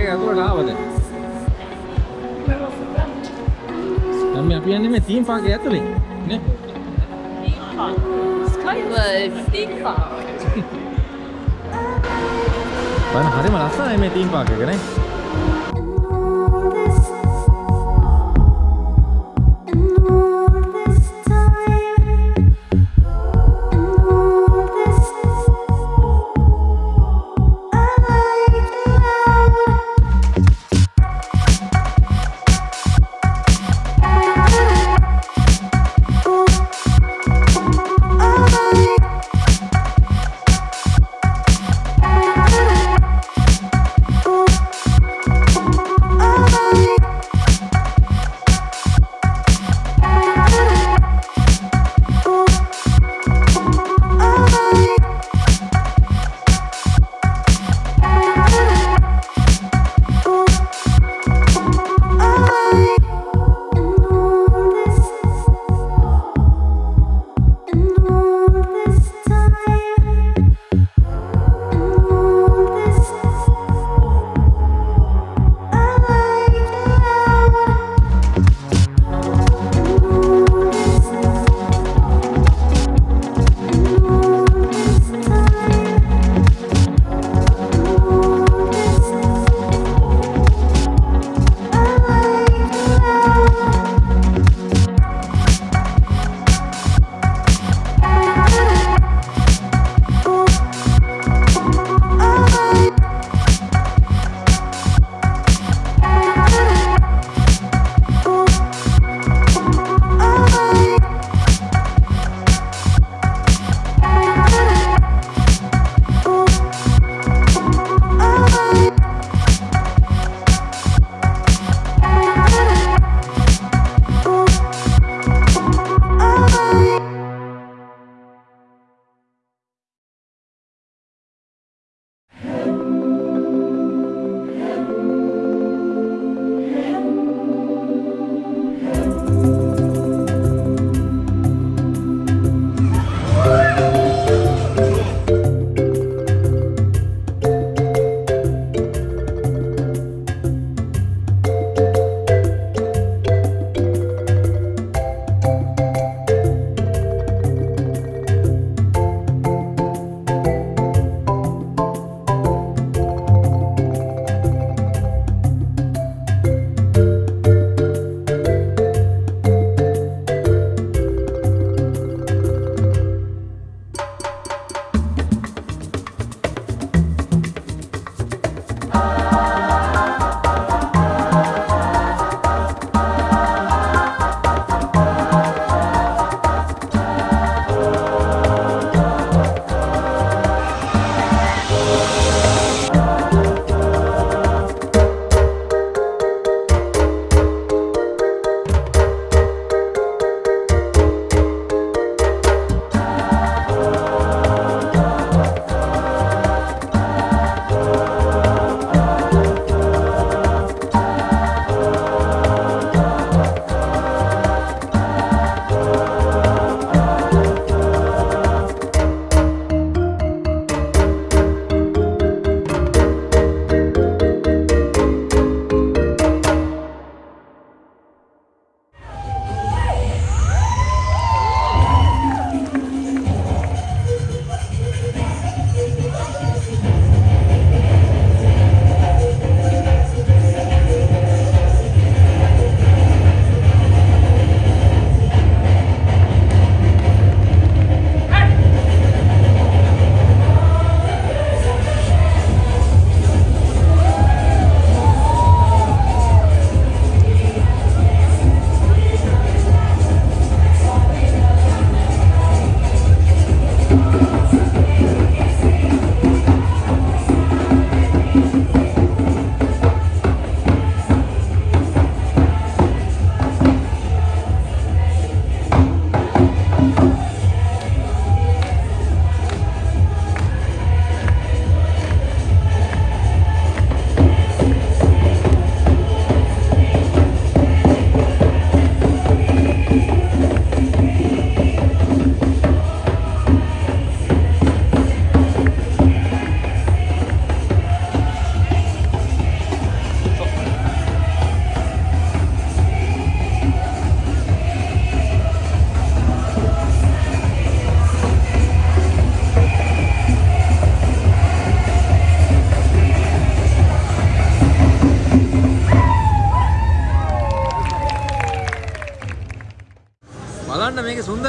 Theme Park එක ඇතුළට ආවද? දැන් මේ අපි යන්නේ මේ තීම් පාක් එක ඇතුලේ නේ? Skyward theme park. බලන්න හරිම ලස්සනයි මේ තීම් පාක් එක නේ?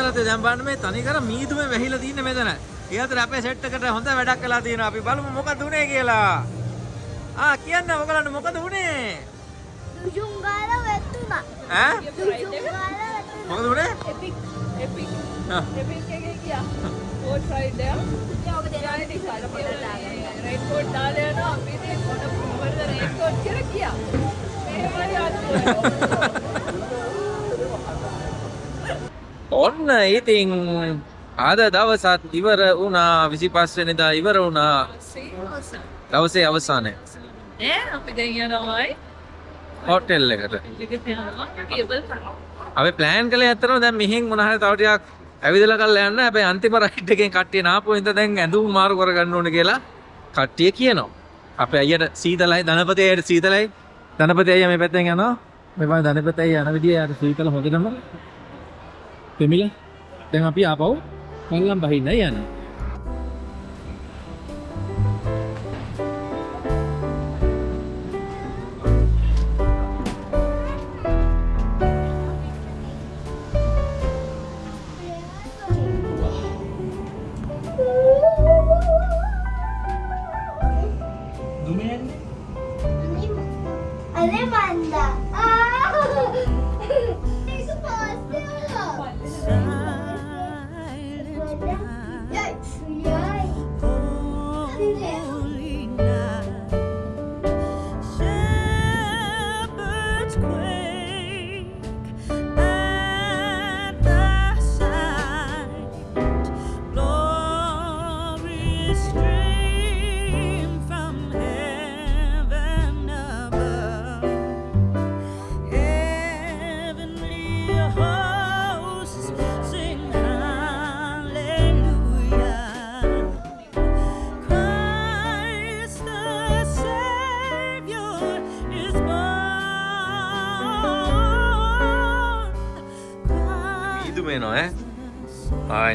දැන් බලන්න මේ තනි කර මීදුමේ වැහිලා තින්නේ මෙතන. ඒ අතර අපේ සෙට් එකට හොඳ වැඩක් කළා තියෙනවා. අපි බලමු මොකද උනේ කියලා. ආ කියන්න ඔයගලන්ට මොකද උනේ? දුජුම් ගාලා වැටුණා. ඈ? දුජුම් ගාලා වැටුණා. මොකද උනේ? Epic. Epic. ආ. Epic එකේ ගියා. Boat ride there. ඔබ දෙනවා ඉතින් පොඩ්ඩක් දාගන්න. රේන්කෝට් දාලා යනවා. අපි ඉතින් මොන මොකද රේන්කෝට් කියලා ගියා. මෙහෙමයි අත් ඔන්න ඉතින් අද දවසත් ඉවර වුණා 25 වෙනිදා ඉවර වුණා දවසේ අවසානයේ ඈ අපි දැන් යනවායි. හෝටල් එකට. අපි ප්ලෑන් කළේ ඇත්තටම දැන් මෙහෙන් මොන හරි තව ටිකක් ඇවිදලා කරලා යන්න. හැබැයි අන්තිම රයිඩ් එකෙන් කට්ටිය නාපු හින්දා දැන් ඇඳුම් මාරු කරගන්න ඕනේ කියලා කට්ටිය කියනවා. අපේ අයියට සීතලයි ධනපති අයියට සීතලයි. ධනපති අයියා මේ පැත්තෙන් යනවා. මේ වගේ ධනපති අයියා යන විදිය යාට සීතල හොදනම. දෙමිල දැන් අපි ආපහු පල්ලම් බහින්නයි යන්නේ.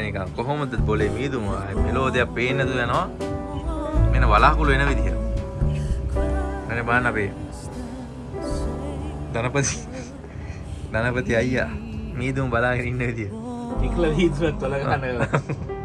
නිකන් කොහොමද බොලේ මීදුම ආය මෙලෝදියක් පේන්නේ නැතුව යනවා. මෙන්න වලාකුළු එන විදිහ. අනේ බලන්න අපේ ධනපති ධනපති අයියා මීදුම බලාගෙන ඉන්න විදිය. ඉක්ල මීදුමත් වල ගන්න.